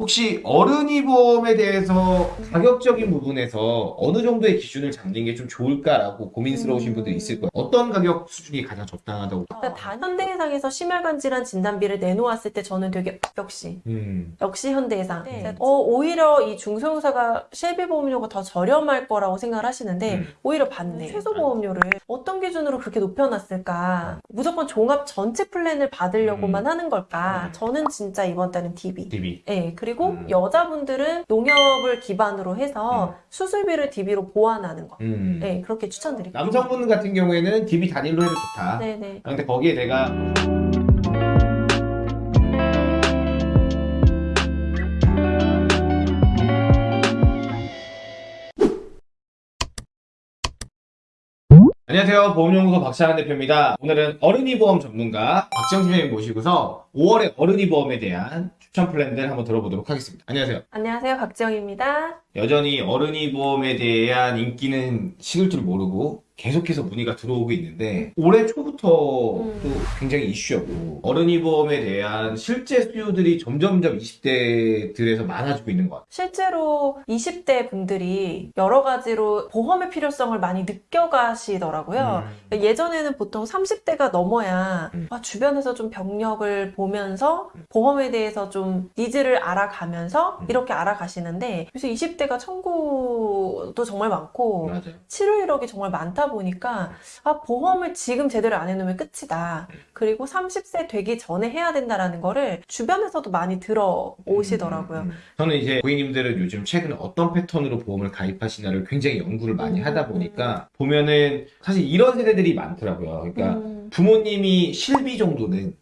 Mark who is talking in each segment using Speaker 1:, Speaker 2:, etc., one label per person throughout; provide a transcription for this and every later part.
Speaker 1: 혹시 어른이 보험에 대해서 가격적인 부분에서 어느 정도의 기준을 잡는 게 좀 좋을까라고 고민스러우신
Speaker 2: 음.
Speaker 1: 분들이 있을 거예요. 어떤 가격 수준이 가장 적당하다고?
Speaker 2: 일단 단 현대해상에서 심혈관 질환 진단비를 내놓았을 때 저는 되게 역시
Speaker 1: 음.
Speaker 2: 역시 현대해상.
Speaker 3: 네.
Speaker 2: 어, 오히려 이 중소형사가 실비보험료가 더 저렴할 거라고 생각을 하시는데
Speaker 1: 음.
Speaker 2: 오히려 반대. 최소 보험료를 어떤 기준으로 그렇게 높여놨을까? 무조건 종합 전체 플랜을 받으려고만 하는 걸까?
Speaker 1: 음.
Speaker 2: 저는 진짜 이번 달은 DB.
Speaker 1: DB.
Speaker 2: 네, 그리고
Speaker 1: 음.
Speaker 2: 여자분들은 농협을 기반으로 해서
Speaker 1: 음.
Speaker 2: 수술비를 DB로 보완하는 거.
Speaker 1: 음.
Speaker 2: 네, 그렇게 추천드릴게요.
Speaker 1: 남성분 같은 경우에는 DB 단일로 해도 좋다.
Speaker 2: 네네.
Speaker 1: 아, 근데 거기에 내가 안녕하세요. 보험연구소 박찬환 대표입니다. 오늘은 어른이 보험 전문가 박정진 선생님 모시고서 5월의 어른이 보험에 대한 추천 플랜들 한번 들어보도록 하겠습니다. 안녕하세요.
Speaker 2: 안녕하세요. 박지영입니다.
Speaker 1: 여전히 어른이 보험에 대한 인기는 식을 줄 모르고 계속해서 문의가 들어오고 있는데 올해 초부터
Speaker 2: 음.
Speaker 1: 또 굉장히 이슈였고 어른이 보험에 대한 실제 수요들이 점점점 20대들에서 많아지고 있는 것 같아요.
Speaker 2: 실제로 20대 분들이 여러 가지로 보험의 필요성을 많이 느껴가시더라고요.
Speaker 1: 음.
Speaker 2: 예전에는 보통 30대가 넘어야
Speaker 1: 음.
Speaker 2: 아, 주변에서 좀 병력을 보면서 보험에 대해서 좀 needs를 알아가면서
Speaker 1: 음.
Speaker 2: 이렇게 알아가시는데 그래서 20대가 청구도 정말 많고
Speaker 1: 맞아요.
Speaker 2: 치료 이력이 정말 많다 보니까 아 보험을 지금 제대로 안 해놓으면 끝이다. 그리고 30세 되기 전에 해야 된다라는 거를 주변에서도 많이 들어오시더라고요.
Speaker 1: 음, 음, 음. 저는 이제 고객님들은 요즘 최근에 어떤 패턴으로 보험을 가입하시나를 굉장히 연구를 많이
Speaker 2: 음,
Speaker 1: 하다
Speaker 2: 음,
Speaker 1: 보니까 보면은 사실 이런 세대들이 많더라고요. 그러니까
Speaker 2: 음,
Speaker 1: 부모님이 실비 정도는.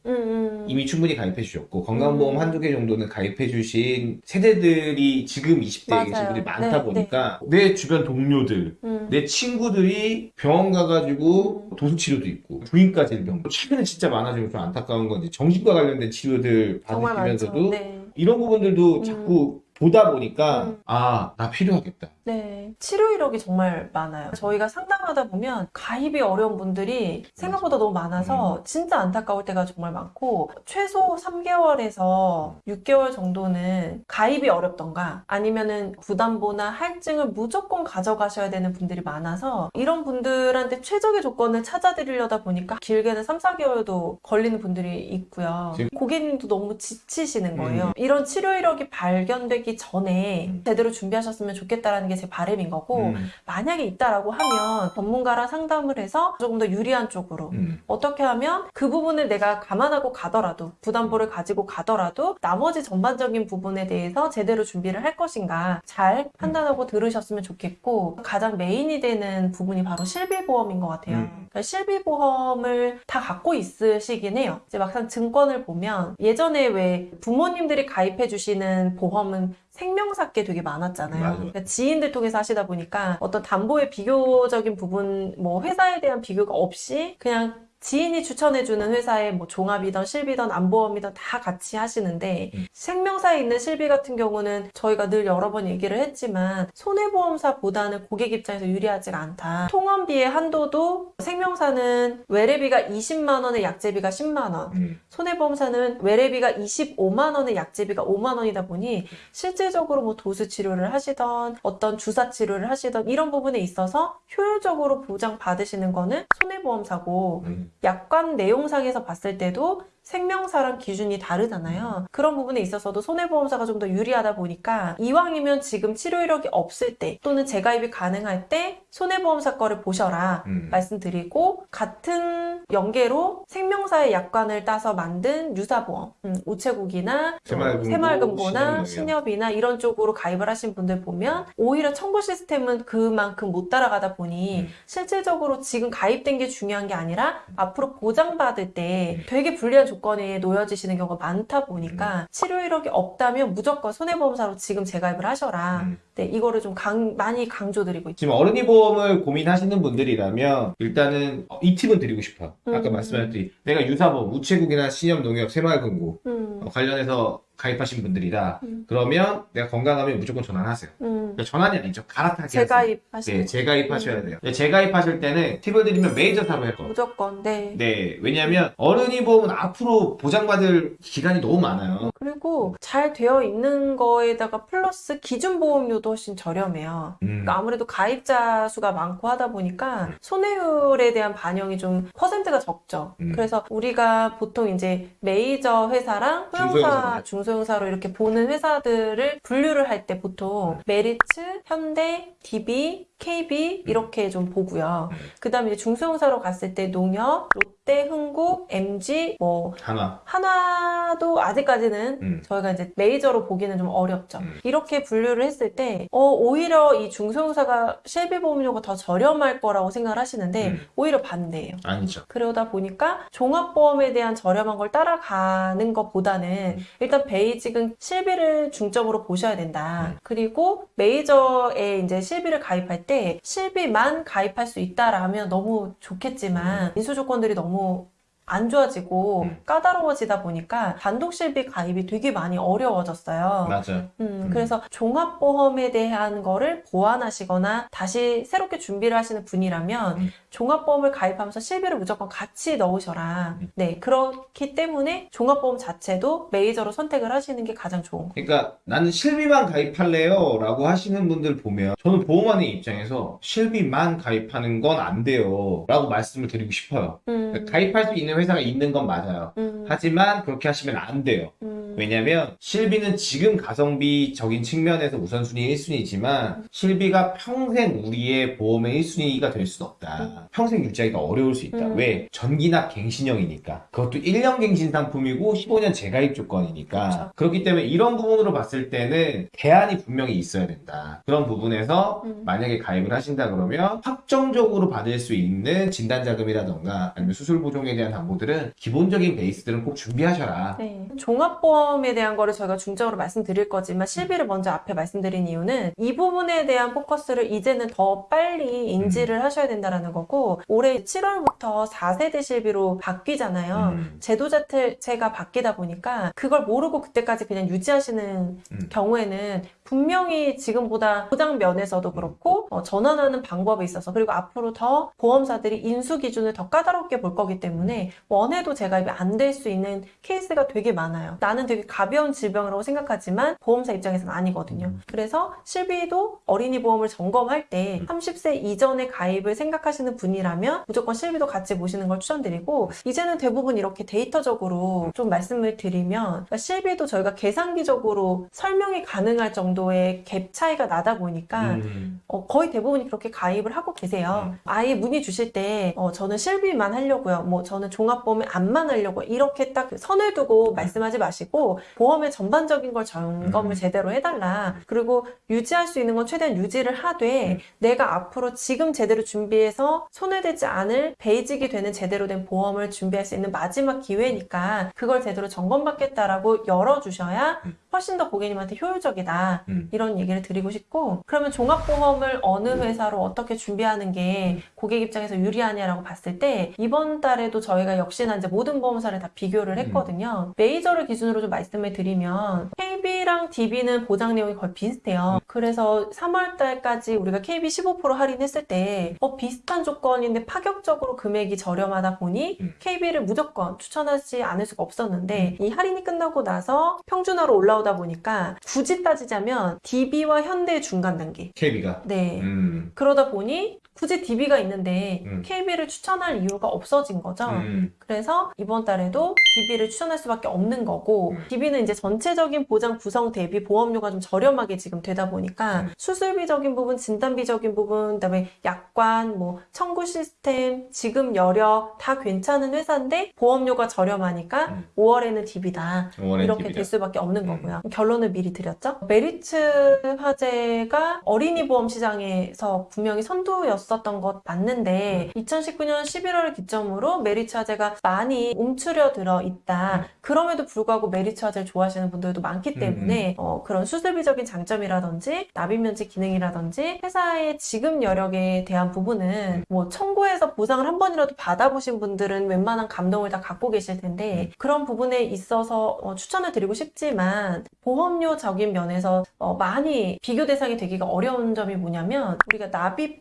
Speaker 1: 이미 충분히 가입해 주셨고 건강보험
Speaker 2: 음.
Speaker 1: 한두 개 정도는 가입해 주신 세대들이 지금 20대에 계신
Speaker 2: 맞아요.
Speaker 1: 분들이 많다
Speaker 2: 네,
Speaker 1: 보니까 내 주변 동료들
Speaker 2: 음.
Speaker 1: 내 친구들이 병원 가가지고
Speaker 2: 음.
Speaker 1: 도수치료도 있고 부인과 질병 최근에 진짜 많아지면 좀 안타까운 건 이제 정신과 관련된 치료들
Speaker 2: 정말 많죠.
Speaker 1: 받으시면서도
Speaker 2: 네.
Speaker 1: 이런 부분들도
Speaker 2: 음.
Speaker 1: 자꾸 보다 보니까
Speaker 2: 음.
Speaker 1: 아나 필요하겠다
Speaker 2: 네. 치료 이력이 정말 많아요. 저희가 상담하다 보면 가입이 어려운 분들이 생각보다 너무 많아서 진짜 안타까울 때가 정말 많고 최소 3개월에서 6개월 정도는 가입이 어렵던가 아니면은 부담보나 할증을 무조건 가져가셔야 되는 분들이 많아서 이런 분들한테 최적의 조건을 찾아드리려다 보니까 길게는 3, 4개월도 걸리는 분들이 있고요. 고객님도 너무 지치시는 거예요.
Speaker 1: 음.
Speaker 2: 이런 치료 이력이 발견되기 전에
Speaker 1: 음.
Speaker 2: 제대로 준비하셨으면 좋겠다라는 게 제 바람인 거고
Speaker 1: 음,
Speaker 2: 만약에 있다라고 하면 전문가랑 상담을 해서 조금 더 유리한 쪽으로
Speaker 1: 음.
Speaker 2: 어떻게 하면 그 부분을 내가 감안하고 가더라도 부담보를 가지고 가더라도 나머지 전반적인 부분에 대해서 제대로 준비를 할 것인가 잘 판단하고 들으셨으면 좋겠고 가장 메인이 되는 부분이 바로 실비보험인 것 같아요.
Speaker 1: 음.
Speaker 2: 그러니까 실비보험을 다 갖고 있으시긴 해요. 이제 막상 증권을 보면 예전에 왜 부모님들이 가입해 주시는 보험은 생명사께 되게 많았잖아요. 그러니까 지인들 통해서 하시다 보니까 어떤 담보의 비교적인 부분, 뭐 회사에 대한 비교가 없이 그냥 지인이 추천해주는 회사의 뭐 종합이든 실비든 안보험이든 다 같이 하시는데
Speaker 1: 음.
Speaker 2: 생명사에 있는 실비 같은 경우는 저희가 늘 여러 번 얘기를 했지만 손해보험사보다는 고객 입장에서 유리하지가 않다. 통원비의 한도도 생명사는 외래비가 20만 원에 약제비가 10만 원.
Speaker 1: 음.
Speaker 2: 손해보험사는 외래비가 25만 원에 약제비가 5만 원이다 보니 실질적으로 뭐 도수 치료를 하시던 어떤 주사 치료를 하시던 이런 부분에 있어서 효율적으로 보장 받으시는 거는 손해보험사고
Speaker 1: 음.
Speaker 2: 약관 내용상에서 봤을 때도 생명사랑 기준이 다르잖아요. 그런 부분에 있어서도 손해보험사가 좀 더 유리하다 보니까 이왕이면 지금 치료 이력이 없을 때 또는 재가입이 가능할 때 손해보험사 거를 보셔라
Speaker 1: 음.
Speaker 2: 말씀드리고 같은 연계로 생명사의 약관을 따서 만든 유사보험, 음, 우체국이나
Speaker 1: 새마을금고,
Speaker 2: 새마을금고나
Speaker 1: 신협
Speaker 2: 신협이나 이런 쪽으로 가입을 하신 분들 보면 오히려 청구 시스템은 그만큼 못 따라가다 보니
Speaker 1: 음.
Speaker 2: 실질적으로 지금 가입된 게 중요한 게 아니라 앞으로 보장받을 때 되게 불리한 조건 에 놓여지시는 경우가 많다 보니까 치료 이력이 없다면 무조건 손해보험사로 지금 재가입을 하셔라.
Speaker 1: 음.
Speaker 2: 네, 이거를 좀 강, 많이 강조드리고 있죠.
Speaker 1: 지금 어른이 보험을 고민하시는 분들이라면 일단은 어, 이 팁은 드리고 싶어요. 아까
Speaker 2: 음.
Speaker 1: 말씀하셨듯이 내가 유사보험, 우체국이나 신협, 농협, 새마을금고
Speaker 2: 음,
Speaker 1: 어, 관련해서 가입하신 분들이다.
Speaker 2: 음.
Speaker 1: 그러면 내가 건강하면 무조건 전환하세요.
Speaker 2: 음.
Speaker 1: 그러니까 전환이 아니죠. 갈아타기 하세요.
Speaker 2: 재가입하시는
Speaker 1: 네, 재가입하셔야 돼요. 네, 재가입하실 때는 팁을 드리면 메이저 사로 해요.
Speaker 2: 무조건 네.
Speaker 1: 네, 왜냐하면 어른이 보험은 앞으로 보장받을 기간이 너무 많아요.
Speaker 2: 그리고 잘 되어 있는 거에다가 플러스 기준 보험료도 훨씬 저렴해요.
Speaker 1: 음,
Speaker 2: 그러니까 아무래도 가입자 수가 많고 하다 보니까 손해율에 대한 반영이 좀 퍼센트가 적죠.
Speaker 1: 음.
Speaker 2: 그래서 우리가 보통 이제 메이저 회사랑 소형사,
Speaker 1: 중소형사 죠.
Speaker 2: 중소형사로 이렇게 보는 회사들을 분류를 할 때 보통 메리츠, 현대, DB, KB 이렇게 좀 보고요.
Speaker 1: 음.
Speaker 2: 그 다음에 중소형사로 갔을 때 농협, 롯데, 흥국, MG, 뭐
Speaker 1: 하나.
Speaker 2: 하나도 아직까지는
Speaker 1: 음.
Speaker 2: 저희가 이제 메이저로 보기는 좀 어렵죠.
Speaker 1: 음.
Speaker 2: 이렇게 분류를 했을 때, 어, 오히려 이 중소형사가 실비보험료가 더 저렴할 거라고 생각을 하시는데,
Speaker 1: 음.
Speaker 2: 오히려 반대예요.
Speaker 1: 아니죠.
Speaker 2: 그러다 보니까 종합보험에 대한 저렴한 걸 따라가는 것보다는 일단 베이직은 실비를 중점으로 보셔야 된다.
Speaker 1: 음.
Speaker 2: 그리고 메이저에 이제 실비를 가입할 때 실비만 가입할 수 있다라면 너무 좋겠지만 인수 조건들이 너무 안 좋아지고
Speaker 1: 음.
Speaker 2: 까다로워지다 보니까 단독 실비 가입이 되게 많이 어려워졌어요.
Speaker 1: 맞아요.
Speaker 2: 음,
Speaker 1: 음.
Speaker 2: 그래서 종합보험에 대한 거를 보완하시거나 다시 새롭게 준비를 하시는 분이라면
Speaker 1: 음.
Speaker 2: 종합보험을 가입하면서 실비를 무조건 같이 넣으셔라.
Speaker 1: 음.
Speaker 2: 네, 그렇기 때문에 종합보험 자체도 메이저로 선택을 하시는 게 가장 좋은 거.
Speaker 1: 그러니까 나는 실비만 가입할래요 라고 하시는 분들 보면 저는 보험하는 입장에서 실비만 가입하는 건 안 돼요 라고 말씀을 드리고 싶어요.
Speaker 2: 음,
Speaker 1: 그러니까 가입할 수 있는 회사가 있는 건 맞아요.
Speaker 2: 음,
Speaker 1: 하지만 그렇게 하시면 안 돼요.
Speaker 2: 음,
Speaker 1: 왜냐면 실비는 지금 가성비적인 측면에서 우선순위 1순위지만 실비가 평생 우리의 보험의 1순위가 될 수는 없다. 평생 유지하기가 어려울 수 있다.
Speaker 2: 음.
Speaker 1: 왜? 전기납 갱신형이니까. 그것도 1년 갱신 상품이고 15년 재가입 조건이니까.
Speaker 2: 그렇죠.
Speaker 1: 그렇기 때문에 이런 부분으로 봤을 때는 대안이 분명히 있어야 된다. 그런 부분에서
Speaker 2: 음.
Speaker 1: 만약에 가입을 하신다 그러면 확정적으로 받을 수 있는 진단자금이라던가 아니면 수술 보정에 대한 담보들은 기본적인 베이스들은 꼭 준비하셔라.
Speaker 2: 네. 종합보험에 대한 거를 저희가 중점으로 말씀드릴 거지만 실비를 먼저 앞에 말씀드린 이유는 이 부분에 대한 포커스를 이제는 더 빨리 인지를 하셔야 된다라는 거고 올해 7월부터 4세대 실비로 바뀌잖아요.
Speaker 1: 음.
Speaker 2: 제도 자체가 바뀌다 보니까 그걸 모르고 그때까지 그냥 유지하시는
Speaker 1: 음.
Speaker 2: 경우에는 분명히 지금보다 보장 면에서도 그렇고 어, 전환하는 방법에 있어서 그리고 앞으로 더 보험사들이 인수 기준을 더 까다롭게 볼 거기 때문에 원해도 재가입이 안 될 수 있는 케이스가 되게 많아요. 나는 되게 가벼운 질병이라고 생각하지만 보험사 입장에서는 아니거든요. 그래서 실비도 어린이 보험을 점검할 때 30세 이전에 가입을 생각하시는 분이라면 무조건 실비도 같이 보시는 걸 추천드리고 이제는 대부분 이렇게 데이터적으로 좀 말씀을 드리면 그러니까 실비도 저희가 계산기적으로 설명이 가능할 정도 의 갭 차이가 나다 보니까
Speaker 1: 음.
Speaker 2: 어, 거의 대부분이 그렇게 가입을 하고 계세요. 아예 문의 주실 때, 어, 저는 실비만 하려고요. 뭐, 저는 종합보험 제안만 하려고. 이렇게 딱 선을 두고 말씀하지 마시고, 보험의 전반적인 걸 점검을
Speaker 1: 음.
Speaker 2: 제대로 해달라. 그리고 유지할 수 있는 건 최대한 유지를 하되,
Speaker 1: 음.
Speaker 2: 내가 앞으로 지금 제대로 준비해서 손해되지 않을 베이직이 되는 제대로 된 보험을 준비할 수 있는 마지막 기회니까, 그걸 제대로 점검받겠다라고 열어주셔야
Speaker 1: 음.
Speaker 2: 훨씬 더 고객님한테 효율적이다.
Speaker 1: 음.
Speaker 2: 이런 얘기를 드리고 싶고 그러면 종합보험을 어느 회사로 어떻게 준비하는 게 고객 입장에서 유리하냐라고 봤을 때 이번 달에도 저희가 역시나 이제 모든 보험사를 다 비교를 했거든요. 메이저를 기준으로 좀 말씀을 드리면 KB랑 DB는 보장 내용이 거의 비슷해요. 그래서 3월 달까지 우리가 KB 15% 할인했을 때 어, 비슷한 조건인데 파격적으로 금액이 저렴하다 보니
Speaker 1: 음.
Speaker 2: KB를 무조건 추천하지 않을 수가 없었는데 이 할인이 끝나고 나서 평준화로 올라오다 보니까 굳이 따지자면 DB와 현대의 중간 단계.
Speaker 1: KB가.
Speaker 2: 네.
Speaker 1: 음.
Speaker 2: 그러다 보니 굳이 DB가 있는데
Speaker 1: 음.
Speaker 2: KB를 추천할 이유가 없어진 거죠.
Speaker 1: 음.
Speaker 2: 그래서 이번 달에도 DB를 추천할 수밖에 없는 거고
Speaker 1: 음.
Speaker 2: DB는 이제 전체적인 보장 구성 대비 보험료가 좀 저렴하게 지금 되다 보니까
Speaker 1: 음.
Speaker 2: 수술비적인 부분, 진단비적인 부분, 그다음에 약관, 뭐 청구 시스템, 지급 여력 다 괜찮은 회사인데 보험료가 저렴하니까
Speaker 1: 음.
Speaker 2: 5월에는 DB다
Speaker 1: 원래
Speaker 2: 이렇게
Speaker 1: DB 다.
Speaker 2: 될 수밖에 없는
Speaker 1: 음.
Speaker 2: 거고요. 결론을 미리 드렸죠. 메리 츠 화재가 어린이 보험 시장에서 분명히 선두였었던 것 맞는데 2019년 11월을 기점으로 메리츠 화재가 많이 움츠려 들어 있다. 그럼에도 불구하고 메리츠 화재를 좋아하시는 분들도 많기 때문에 어, 그런 수술비적인 장점이라든지 납입 면제 기능이라든지 회사의 지급 여력에 대한 부분은 뭐 청구해서 보상을 한 번이라도 받아보신 분들은 웬만한 감동을 다 갖고 계실 텐데 그런 부분에 있어서 어, 추천을 드리고 싶지만 보험료적인 면에서 어, 많이 비교 대상이 되기가 어려운 점이 뭐냐면 우리가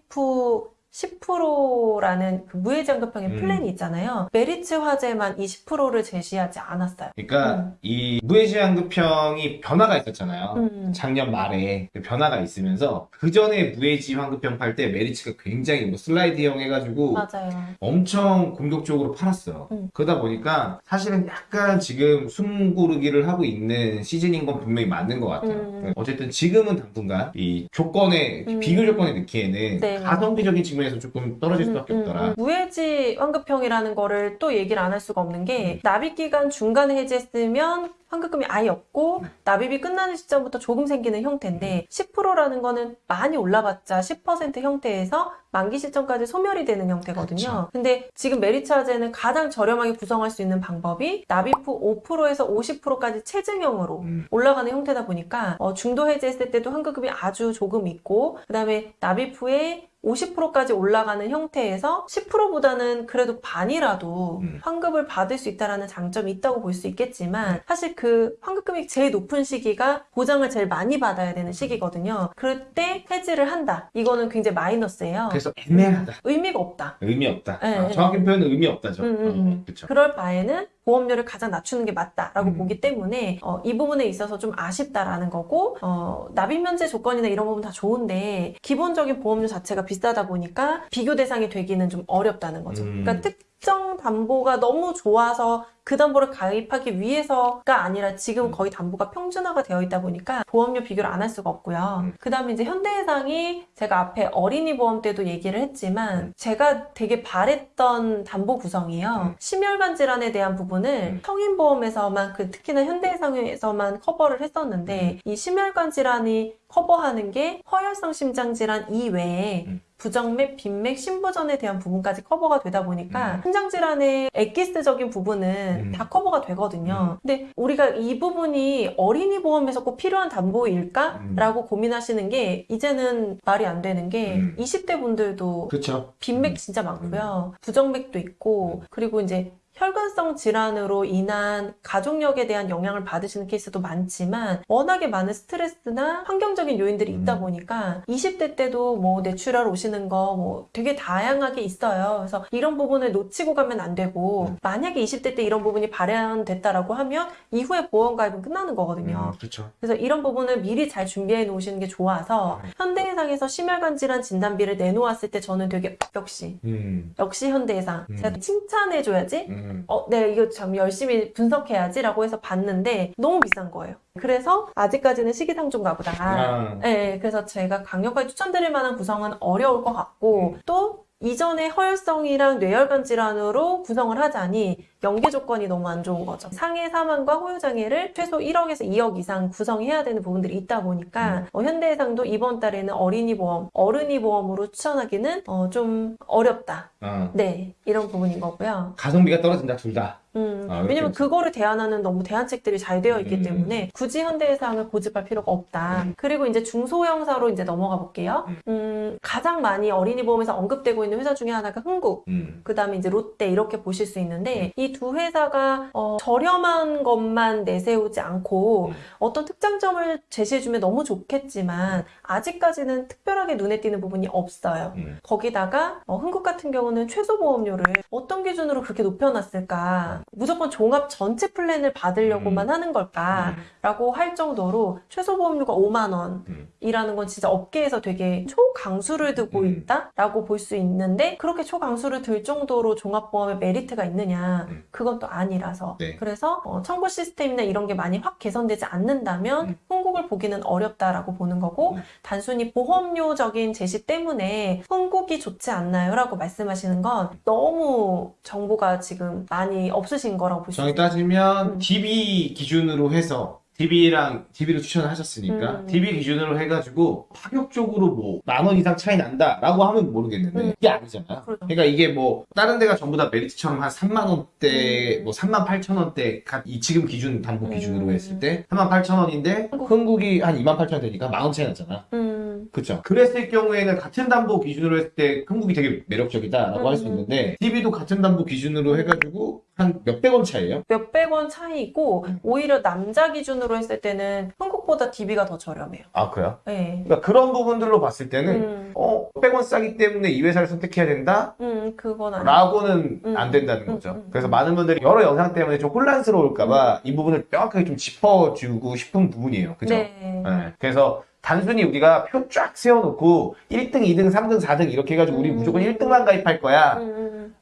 Speaker 2: 후 10%라는 그 무해지환급형의
Speaker 1: 음.
Speaker 2: 플랜이 있잖아요. 메리츠 화재만 이 10%를 제시하지 않았어요.
Speaker 1: 그러니까
Speaker 2: 음.
Speaker 1: 이 무해지환급형이 변화가 있었잖아요.
Speaker 2: 음.
Speaker 1: 작년 말에 그 변화가 있으면서 그 전에 무해지 환급형 팔 때 메리츠가 굉장히 뭐 슬라이드형 해가지고
Speaker 2: 맞아요.
Speaker 1: 엄청 공격적으로 팔았어요.
Speaker 2: 음.
Speaker 1: 그러다 보니까 사실은 약간 지금 숨 고르기를 하고 있는 시즌인 건 분명히 맞는 것 같아요.
Speaker 2: 음.
Speaker 1: 어쨌든 지금은 당분간 이 조건에
Speaker 2: 음.
Speaker 1: 비교 조건에 넣기에는
Speaker 2: 네.
Speaker 1: 가성비적인 측면 에서 조금 떨어질 수밖에
Speaker 2: 음, 음,
Speaker 1: 없더라.
Speaker 2: 음. 무해지 환급형이라는 거를 또 얘기를 안 할 수가 없는
Speaker 1: 음.
Speaker 2: 게 납입 기간 중간에 해지했으면 환급금이 아예 없고
Speaker 1: 네.
Speaker 2: 납입이 끝나는 시점부터 조금 생기는 형태인데 10%라는 거는 많이 올라봤자 10% 형태에서 만기 시점까지 소멸이 되는 형태거든요.
Speaker 1: 그쵸.
Speaker 2: 근데 지금 메리츠화재는 가장 저렴하게 구성할 수 있는 방법이 납입 후 5%에서 50%까지 체증형으로
Speaker 1: 음.
Speaker 2: 올라가는 형태다 보니까 어, 중도 해제했을 때도 환급금이 아주 조금 있고 그 다음에 납입 후에 50%까지 올라가는 형태에서 10%보다는 그래도 반이라도
Speaker 1: 음.
Speaker 2: 환급을 받을 수 있다라는 장점이 있다고 볼 수 있겠지만 사실 그 환급금이 제일 높은 시기가 보장을 제일 많이 받아야 되는 시기거든요. 그럴 때 해지를 한다. 이거는 굉장히 마이너스예요.
Speaker 1: 그래서 애매하다.
Speaker 2: 의미가 없다.
Speaker 1: 의미 없다.
Speaker 2: 네,
Speaker 1: 아,
Speaker 2: 네.
Speaker 1: 정확히 표현은 의미 없다죠.
Speaker 2: 음, 음, 음.
Speaker 1: 그렇죠.
Speaker 2: 그럴 바에는 보험료를 가장 낮추는 게 맞다라고
Speaker 1: 음.
Speaker 2: 보기 때문에 어, 이 부분에 있어서 좀 아쉽다라는 거고 어, 납입 면제 조건이나 이런 부분 다 좋은데 기본적인 보험료 자체가 비싸다 보니까 비교 대상이 되기는 좀 어렵다는 거죠.
Speaker 1: 음.
Speaker 2: 그러니까 특 정 담보가 너무 좋아서 그 담보를 가입하기 위해서가 아니라 지금
Speaker 1: 음.
Speaker 2: 거의 담보가 평준화가 되어 있다 보니까 보험료 비교를 안 할 수가 없고요.
Speaker 1: 음.
Speaker 2: 그 다음에 이제 현대해상이 제가 앞에 어린이 보험 때도 얘기를 했지만
Speaker 1: 음.
Speaker 2: 제가 되게 바랬던 담보 구성이요.
Speaker 1: 음.
Speaker 2: 심혈관 질환에 대한 부분을
Speaker 1: 음.
Speaker 2: 성인보험에서만 그 특히나 현대해상에서만 커버를 했었는데
Speaker 1: 음.
Speaker 2: 이 심혈관 질환이 커버하는 게 허혈성 심장 질환 이외에
Speaker 1: 음.
Speaker 2: 부정맥, 빈맥, 심부전에 대한 부분까지 커버가 되다 보니까
Speaker 1: 음.
Speaker 2: 심장 질환의 엑기스적인 부분은
Speaker 1: 음.
Speaker 2: 다 커버가 되거든요. 근데 우리가 이 부분이 어린이 보험에서 꼭 필요한 담보일까?
Speaker 1: 음.
Speaker 2: 라고 고민하시는 게 이제는 말이 안 되는 게
Speaker 1: 음.
Speaker 2: 20대 분들도
Speaker 1: 그렇죠.
Speaker 2: 빈맥
Speaker 1: 음.
Speaker 2: 진짜 많고요. 부정맥도 있고 그리고 이제 혈관성 질환으로 인한 가족력에 대한 영향을 받으시는 케이스도 많지만 워낙에 많은 스트레스나 환경적인 요인들이 있다
Speaker 1: 음.
Speaker 2: 보니까 20대 때도 뭐 뇌출혈 오시는 거 뭐 되게 다양하게 있어요. 그래서 이런 부분을 놓치고 가면 안 되고
Speaker 1: 음.
Speaker 2: 만약에 20대 때 이런 부분이 발현됐다라고 하면 이후에 보험 가입은 끝나는 거거든요.
Speaker 1: 음, 그렇죠.
Speaker 2: 그래서 이런 부분을 미리 잘 준비해 놓으시는 게 좋아서
Speaker 1: 음.
Speaker 2: 현대해상에서 심혈관 질환 진단비를 내놓았을 때 저는 되게 역시
Speaker 1: 음.
Speaker 2: 역시 현대해상
Speaker 1: 음.
Speaker 2: 제가 칭찬해 줘야지
Speaker 1: 음.
Speaker 2: 어, 네, 이거 참 열심히 분석해야지 라고 해서 봤는데 너무 비싼 거예요. 그래서 아직까지는 시기상조인가 보다.
Speaker 1: 아.
Speaker 2: 네, 그래서 제가 강력하게 추천드릴 만한 구성은 어려울 것 같고 또 이전에 허혈성이랑 뇌혈관 질환으로 구성을 하자니 연계 조건이 너무 안 좋은 거죠. 상해 사망과 호유 장애를 최소 1억에서 2억 이상 구성해야 되는 부분들이 있다 보니까 어, 현대해상도 이번 달에는 어린이 보험, 어른이 보험으로 추천하기는 어, 좀 어렵다.
Speaker 1: 어.
Speaker 2: 네, 이런 부분인 거고요.
Speaker 1: 가성비가 떨어진다 둘 다.
Speaker 2: 음,
Speaker 1: 아,
Speaker 2: 왜냐면. 그거를 대안하는 너무 대안책들이 잘 되어 있기
Speaker 1: 음.
Speaker 2: 때문에 굳이 현대해상을 고집할 필요가 없다. 그리고 이제 중소형사로 이제 넘어가 볼게요.
Speaker 1: 음.
Speaker 2: 음, 가장 많이 어린이 보험에서 언급되고 있는 회사 중에 하나가 흥국.
Speaker 1: 음.
Speaker 2: 그 다음에 이제 롯데 이렇게 보실 수 있는데 이 두 회사가 어, 저렴한 것만 내세우지 않고
Speaker 1: 음.
Speaker 2: 어떤 특장점을 제시해주면 너무 좋겠지만 아직까지는 특별하게 눈에 띄는 부분이 없어요.
Speaker 1: 음.
Speaker 2: 거기다가 어, 흥국 같은 경우는 최소 보험료를 어떤 기준으로 그렇게 높여놨을까? 무조건 종합 전체 플랜을 받으려고만
Speaker 1: 음.
Speaker 2: 하는 걸까라고 할 정도로 최소 보험료가 5만
Speaker 1: 음.
Speaker 2: 원이라는 건 진짜 업계에서 되게 초강수를 두고
Speaker 1: 음.
Speaker 2: 있다라고 볼 수 있는데 그렇게 초강수를 둘 정도로 종합보험에 메리트가 있느냐?
Speaker 1: 음.
Speaker 2: 그건 또 아니라서
Speaker 1: 네.
Speaker 2: 그래서 어, 청구 시스템이나 이런 게 많이 확 개선되지 않는다면
Speaker 1: 음.
Speaker 2: 흥국을 보기는 어렵다라고 보는 거고
Speaker 1: 음.
Speaker 2: 단순히 보험료적인 제시 때문에 흥국이 좋지 않나요? 라고 말씀하시는 건 너무 정보가 지금 많이 없 으신 거라고 볼수
Speaker 1: 정확히. 따지면
Speaker 2: 음.
Speaker 1: DB 기준으로 해서 DB랑 DB로 추천을 하셨으니까
Speaker 2: 음.
Speaker 1: DB 기준으로 해가지고 파격적으로 뭐 만 원 이상 차이 난다라고 하면 모르겠는데
Speaker 2: 음.
Speaker 1: 이게 아니잖아요.
Speaker 2: 그렇죠.
Speaker 1: 그러니까 이게 뭐 다른 데가 전부 다 메리츠처럼 한 3만 원대,
Speaker 2: 음.
Speaker 1: 뭐 3만 8천 원대 가- 이 지금 기준 담보 기준으로
Speaker 2: 음.
Speaker 1: 했을 때 3만 8천 원인데
Speaker 2: 한국-
Speaker 1: 흥국이 한 2만 8천 원 되니까 만 원 차이 났잖아.
Speaker 2: 음,
Speaker 1: 그쵸. 그랬을 경우에는 같은 담보 기준으로 했을 때 흥국이 되게 매력적이다라고 할수
Speaker 2: 음.
Speaker 1: 있는데 DB도 같은 담보 기준으로 해가지고 한 몇백 원 차이에요?
Speaker 2: 몇백 원 차이고
Speaker 1: 음.
Speaker 2: 오히려 남자 기준으로 했을 때는 한국보다 DB가 더 저렴해요.
Speaker 1: 아 그래요?
Speaker 2: 네.
Speaker 1: 그러니까 그런 부분들로 봤을 때는
Speaker 2: 음,
Speaker 1: 어 100원 싸기 때문에 이 회사를 선택해야 된다?
Speaker 2: 음, 그건 아니에요.
Speaker 1: 라고는
Speaker 2: 음.
Speaker 1: 안 된다는
Speaker 2: 음,
Speaker 1: 거죠.
Speaker 2: 음, 음.
Speaker 1: 그래서 많은 분들이 여러 영상 때문에 좀 혼란스러울까봐 이 부분을 명확하게 좀 짚어주고 싶은 부분이에요. 그죠?
Speaker 2: 네.
Speaker 1: 네. 그래서 단순히 우리가 표 쫙 세워놓고 1등, 2등, 3등, 4등 이렇게 해가지고 우리
Speaker 2: 음.
Speaker 1: 무조건 1등만 가입할 거야.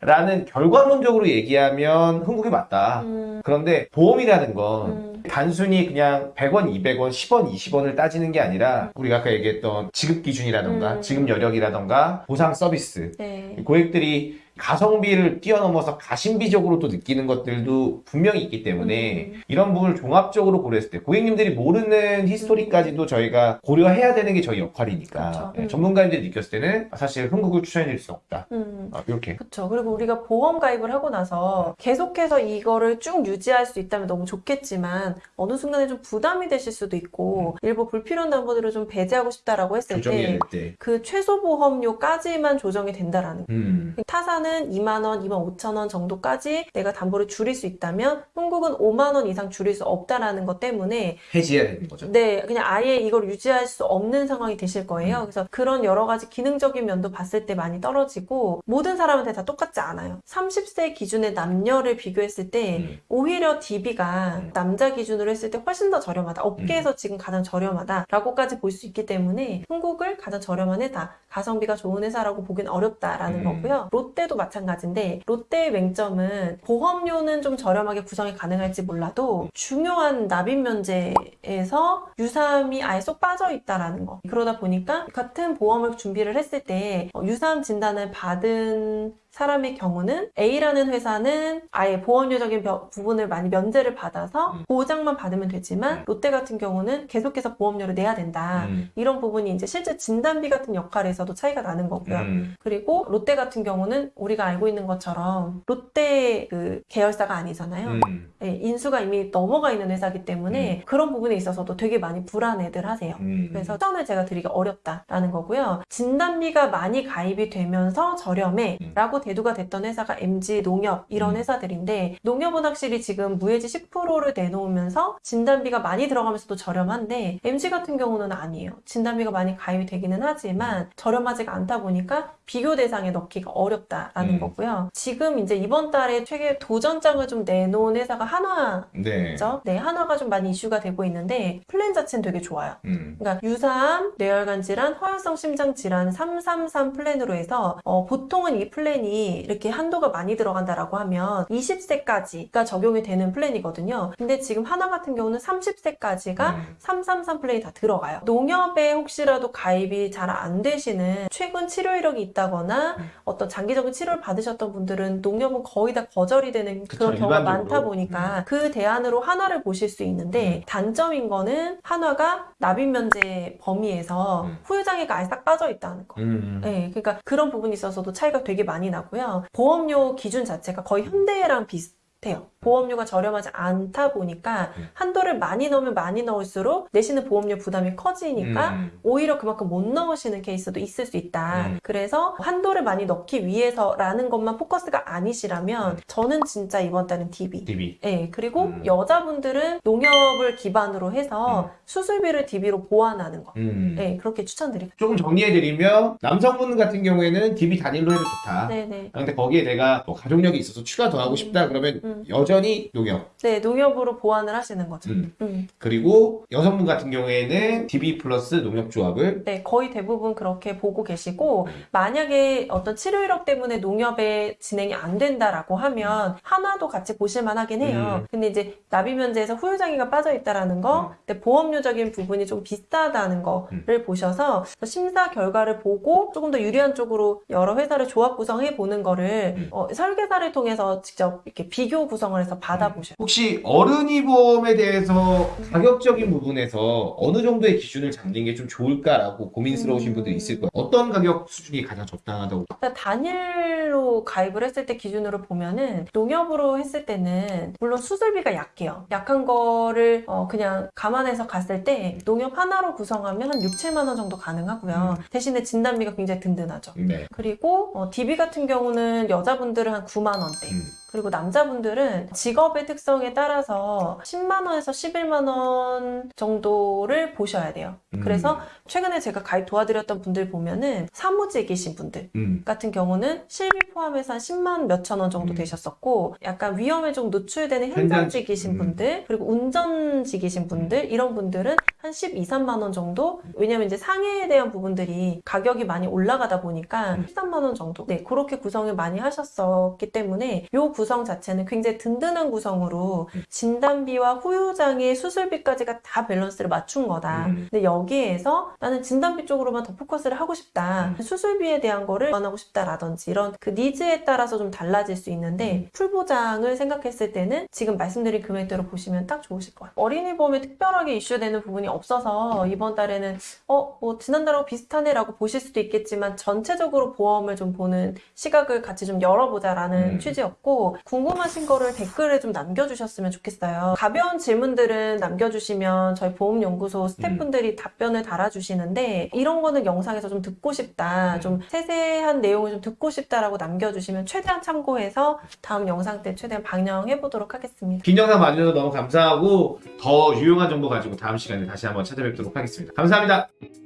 Speaker 2: 음,
Speaker 1: 라는 결과론적으로 얘기하면 흥국이 맞다.
Speaker 2: 음,
Speaker 1: 그런데 보험이라는 건
Speaker 2: 음,
Speaker 1: 단순히 그냥 100원, 200원, 10원, 20원을 따지는 게 아니라 우리가 아까 얘기했던 지급 기준이라던가
Speaker 2: 음.
Speaker 1: 지급 여력이라던가 보상 서비스
Speaker 2: 네.
Speaker 1: 고객들이 가성비를 뛰어넘어서 가심비적으로 또 느끼는 것들도 분명히 있기 때문에
Speaker 2: 음.
Speaker 1: 이런 부분을 종합적으로 고려했을 때 고객님들이 모르는 히스토리까지도 저희가 고려해야 되는 게 저희 역할이니까
Speaker 2: 그렇죠.
Speaker 1: 네,
Speaker 2: 음.
Speaker 1: 전문가님들이 느꼈을 때는 사실 흥국을 추천해 드릴 수 없다.
Speaker 2: 음.
Speaker 1: 아, 이렇게.
Speaker 2: 그렇죠. 그리고 우리가 보험 가입을 하고 나서 계속해서 이거를 쭉 유지할 수 있다면 너무 좋겠지만 어느 순간에 좀 부담이 되실 수도 있고 일부 불필요한 담보들을 좀 배제하고 싶다라고 했을 때. 그 최소 보험료까지만 조정이 된다라는 거.
Speaker 1: 음.
Speaker 2: 타사는 2만 원, 2만 5천 원 정도까지 내가 담보를 줄일 수 있다면 한국은 5만 원 이상 줄일 수 없다라는 것 때문에
Speaker 1: 해지해야 되는 거죠.
Speaker 2: 네, 그냥 아예 이걸 유지할 수 없는 상황이 되실 거예요.
Speaker 1: 음.
Speaker 2: 그래서 그런 여러 가지 기능적인 면도 봤을 때 많이 떨어지고 모든 사람한테 다 똑같지 않아요. 30세 기준의 남녀를 비교했을 때
Speaker 1: 음.
Speaker 2: 오히려 DB가
Speaker 1: 음.
Speaker 2: 남자 기준으로 했을 때 훨씬 더 저렴하다. 업계에서 지금 가장 저렴하다라고까지 볼 수 있기 때문에 한국을 가장 저렴한 회사, 가성비가 좋은 회사라고 보긴 어렵다라는
Speaker 1: 음.
Speaker 2: 거고요. 롯데도 마찬가지인데 롯데의 맹점은 보험료는 좀 저렴하게 구성이 가능할지 몰라도 중요한 납입 면제에서 유사암이 아예 쏙 빠져 있다라는 거. 그러다 보니까 같은 보험을 준비를 했을 때 어, 유사암 진단을 받은 사람의 경우는 A라는 회사는 아예 보험료적인 벼- 부분을 많이 면제를 받아서
Speaker 1: 음.
Speaker 2: 보장만 받으면 되지만
Speaker 1: 음.
Speaker 2: 롯데 같은 경우는 계속해서 보험료를 내야 된다.
Speaker 1: 음.
Speaker 2: 이런 부분이 이제 실제 진단비 같은 역할에서도 차이가 나는 거고요.
Speaker 1: 음.
Speaker 2: 그리고 롯데 같은 경우는 우리가 알고 있는 것처럼 롯데 그 계열사가 아니잖아요.
Speaker 1: 음.
Speaker 2: 예, 인수가 이미 넘어가 있는 회사기 때문에 그런 부분에 있어서도 되게 많이 불안해들 하세요.
Speaker 1: 음.
Speaker 2: 그래서 추천을 제가 드리기 어렵다라는 거고요. 진단비가 많이 가입이 되면서 저렴해
Speaker 1: 음.
Speaker 2: 라고 대두가 됐던 회사가 MG 농협 이런
Speaker 1: 음.
Speaker 2: 회사들인데 농협은 확실히 지금 무해지 10%를 내놓으면서 진단비가 많이 들어가면서도 저렴한데 MG 같은 경우는 아니에요. 진단비가 많이 가입이 되기는 하지만 저렴하지가 않다 보니까 비교 대상에 넣기가 어렵다라는
Speaker 1: 음.
Speaker 2: 거고요. 지금 이제 이번 달에 최근 도전장을 좀 내놓은 회사가 한화
Speaker 1: 네.
Speaker 2: 죠 네, 한화가 좀 많이 이슈가 되고 있는데 플랜 자체는 되게 좋아요.
Speaker 1: 음.
Speaker 2: 그러니까 유사암, 뇌혈관 질환, 허혈성 심장 질환 333 플랜으로 해서 어, 보통은 이 플랜이 이렇게 한도가 많이 들어간다라고 하면 20세까지가 적용이 되는 플랜이거든요. 근데 지금 하나 같은 경우는 30세까지가
Speaker 1: 음.
Speaker 2: 333 플랜이 다 들어가요. 농협에 혹시라도 가입이 잘 안 되시는 최근 치료 이력이 있다거나
Speaker 1: 음.
Speaker 2: 어떤 장기적인 치료를 받으셨던 분들은 농협은 거의 다 거절이 되는
Speaker 1: 그쵸,
Speaker 2: 그런 경우가
Speaker 1: 일반적으로.
Speaker 2: 많다 보니까 그 대안으로 한화를 보실 수 있는데
Speaker 1: 음.
Speaker 2: 단점인 거는 한화가 납입 면제 범위에서
Speaker 1: 음.
Speaker 2: 후유장애가 아예 싹 빠져 있다는 거.
Speaker 1: 음.
Speaker 2: 네, 그러니까 그런 부분이 있어서도 차이가 되게 많이 나고 요. 보험료 기준 자체가 거의 현대랑 비슷 해요. 보험료가 저렴하지 않다 보니까
Speaker 1: 음.
Speaker 2: 한도를 많이 넣으면 많이 넣을수록 내시는 보험료 부담이 커지니까
Speaker 1: 음.
Speaker 2: 오히려 그만큼 못 넣으시는 케이스도 있을 수 있다.
Speaker 1: 음.
Speaker 2: 그래서 한도를 많이 넣기 위해서라는 것만 포커스가 아니시라면
Speaker 1: 음.
Speaker 2: 저는 진짜 이번 달은 DB.
Speaker 1: DB.
Speaker 2: 네, 그리고
Speaker 1: 음.
Speaker 2: 여자분들은 농협을 기반으로 해서
Speaker 1: 음.
Speaker 2: 수술비를 DB로 보완하는 거.
Speaker 1: 음.
Speaker 2: 네, 그렇게 추천드립니다.
Speaker 1: 조금 정리해드리면 남성분 같은 경우에는 DB 단일로 해도 좋다.
Speaker 2: 네네.
Speaker 1: 근데 거기에 내가 뭐 가족력이 있어서 추가 더 하고 싶다 그러면
Speaker 2: 음.
Speaker 1: 여전히 농협.
Speaker 2: 네, 농협으로 보완을 하시는 거죠.
Speaker 1: 음.
Speaker 2: 음.
Speaker 1: 그리고 여성분 같은 경우에는 DB 플러스 농협 조합을
Speaker 2: 네, 거의 대부분 그렇게 보고 계시고,
Speaker 1: 음.
Speaker 2: 만약에 어떤 치료 이력 때문에 농협에 진행이 안 된다라고 하면, 하나도 같이 보실만 하긴 해요.
Speaker 1: 음.
Speaker 2: 근데 이제 납입 면제에서 후유장애가 빠져 있다라는 거,
Speaker 1: 음.
Speaker 2: 근데 보험료적인 부분이 좀 비싸다는 거를 보셔서 심사 결과를 보고 조금 더 유리한 쪽으로 여러 회사를 조합 구성해 보는 거를
Speaker 1: 음.
Speaker 2: 어, 설계사를 통해서 직접 이렇게 비교 구성을 해서 받아보셔요.
Speaker 1: 혹시 어른이 보험에 대해서 가격적인 부분에서 어느 정도의 기준을 잡는 게 좀 좋을까라고 고민스러우신
Speaker 2: 음.
Speaker 1: 분들이 있을 거예요. 어떤 가격 수준이 가장 적당하다고?
Speaker 2: 일단 단일로 가입을 했을 때 기준으로 보면은 농협으로 했을 때는 물론 수술비가 약해요. 약한 거를 어, 그냥 감안해서 갔을 때 농협 하나로 구성하면 한 6, 7만 원 정도 가능하고요. 대신에 진단비가 굉장히 든든하죠.
Speaker 1: 네.
Speaker 2: 그리고 어, DB 같은 경우는 여자분들은 한 9만 원대.
Speaker 1: 음.
Speaker 2: 그리고 남자분들은 직업의 특성에 따라서 10만 원에서 11만 원 정도를 보셔야 돼요.
Speaker 1: 음.
Speaker 2: 그래서 최근에 제가 가입 도와드렸던 분들 보면은 사무직이신 분들
Speaker 1: 음.
Speaker 2: 같은 경우는 실비 포함해서 한 10만 몇천 원 정도
Speaker 1: 음.
Speaker 2: 되셨었고 약간 위험에 좀 노출되는
Speaker 1: 현장직.
Speaker 2: 현장직이신
Speaker 1: 음.
Speaker 2: 분들 그리고 운전직이신 분들 이런 분들은 한 12, 3만 원 정도 왜냐면 이제 상해에 대한 부분들이 가격이 많이 올라가다 보니까
Speaker 1: 음.
Speaker 2: 13만 원 정도 네 그렇게 구성을 많이 하셨었기 때문에 요 구성 자체는 굉장히 든든한 구성으로
Speaker 1: 음.
Speaker 2: 진단비와 후유장애 수술비까지가 다 밸런스를 맞춘 거다
Speaker 1: 음.
Speaker 2: 근데 여기에서 나는 진단비 쪽으로만 더 포커스를 하고 싶다.
Speaker 1: 음.
Speaker 2: 수술비에 대한 거를 안 하고 싶다라든지 이런 그 니즈에 따라서 좀 달라질 수 있는데
Speaker 1: 음.
Speaker 2: 풀보장을 생각했을 때는 지금 말씀드린 금액대로 보시면 딱 좋으실 거예요. 어린이 보험에 특별하게 이슈되는 부분이 없어서 이번 달에는 어, 뭐 지난달하고 비슷하네 라고 보실 수도 있겠지만 전체적으로 보험을 좀 보는 시각을 같이 좀 열어보자 라는
Speaker 1: 음.
Speaker 2: 취지였고 궁금하신 거를 댓글에 좀 남겨주셨으면 좋겠어요. 가벼운 질문들은 남겨주시면 저희 보험연구소 스태프분들이 답변을 달아주시는데 이런 거는 영상에서 좀 듣고 싶다,
Speaker 1: 음.
Speaker 2: 좀 세세한 내용을 좀 듣고 싶다라고 남겨주시면 최대한 참고해서 다음 영상 때 최대한 방영해 보도록 하겠습니다.
Speaker 1: 긴 영상 봐주셔서 너무 감사하고 더 유용한 정보 가지고 다음 시간에 다시 한번 찾아뵙도록 하겠습니다. 감사합니다.